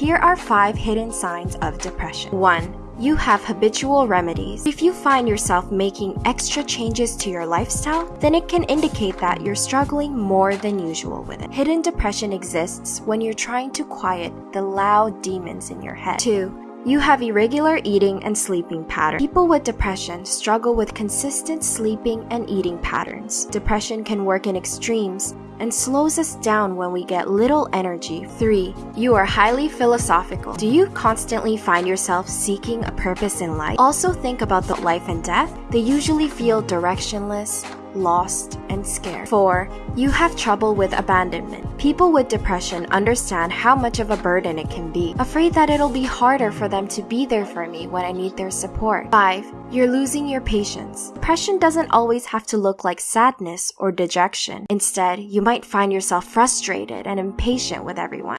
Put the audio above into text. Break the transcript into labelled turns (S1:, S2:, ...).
S1: Here are 5 hidden signs of depression. 1. You have habitual remedies. If you find yourself making extra changes to your lifestyle, then it can indicate that you're struggling more than usual with it. Hidden depression exists when you're trying to quiet the loud demons in your head. 2. You have irregular eating and sleeping patterns. People with depression struggle with consistent sleeping and eating patterns. Depression can work in extremes and slows us down when we get little energy. 3. You are highly philosophical. Do you constantly find yourself seeking a purpose in life? Also think about the life and death. They usually feel directionless, lost, and scared. 4. You have trouble with abandonment. People with depression understand how much of a burden it can be, afraid that it'll be harder for them to be there for me when I need their support. 5. You're losing your patience. Depression doesn't always have to look like sadness or dejection. Instead, you might find yourself frustrated and impatient with everyone.